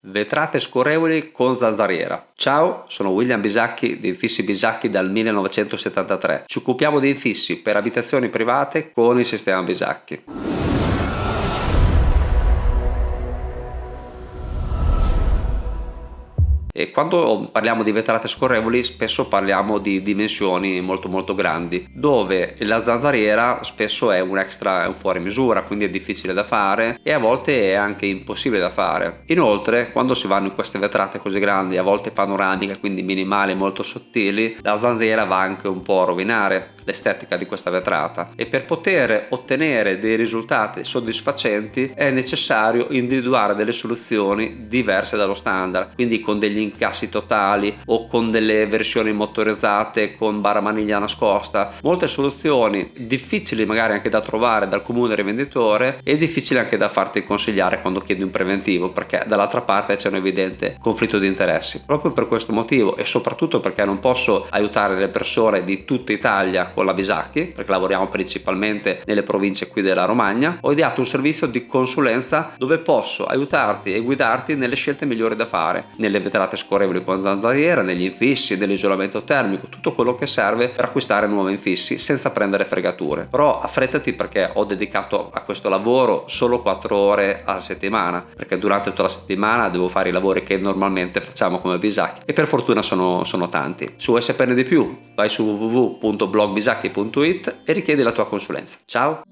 Vetrate scorrevoli con zanzariera. Ciao, sono William Bisacchi di Infissi Bisacchi dal 1973. Ci occupiamo di infissi per abitazioni private con il sistema Bisacchi. E quando parliamo di vetrate scorrevoli spesso parliamo di dimensioni molto molto grandi dove la zanzariera spesso è un extra, è un fuori misura quindi è difficile da fare e a volte è anche impossibile da fare. Inoltre quando si vanno in queste vetrate così grandi a volte panoramiche quindi minimali molto sottili la zanzariera va anche un po' a rovinare l'estetica di questa vetrata e per poter ottenere dei risultati soddisfacenti è necessario individuare delle soluzioni diverse dallo standard quindi con degli incassi totali o con delle versioni motorizzate con barra maniglia nascosta. Molte soluzioni difficili magari anche da trovare dal comune rivenditore e difficili anche da farti consigliare quando chiedi un preventivo perché dall'altra parte c'è un evidente conflitto di interessi. Proprio per questo motivo e soprattutto perché non posso aiutare le persone di tutta Italia con la Bisacchi perché lavoriamo principalmente nelle province qui della Romagna ho ideato un servizio di consulenza dove posso aiutarti e guidarti nelle scelte migliori da fare nelle vetrate scorrevoli con zanzariera, negli infissi, nell'isolamento termico, tutto quello che serve per acquistare nuovi infissi senza prendere fregature. Però affrettati perché ho dedicato a questo lavoro solo 4 ore alla settimana, perché durante tutta la settimana devo fare i lavori che normalmente facciamo come Bisacchi e per fortuna sono, sono tanti. Vuoi saperne di più vai su www.blogbisacchi.it e richiedi la tua consulenza. Ciao!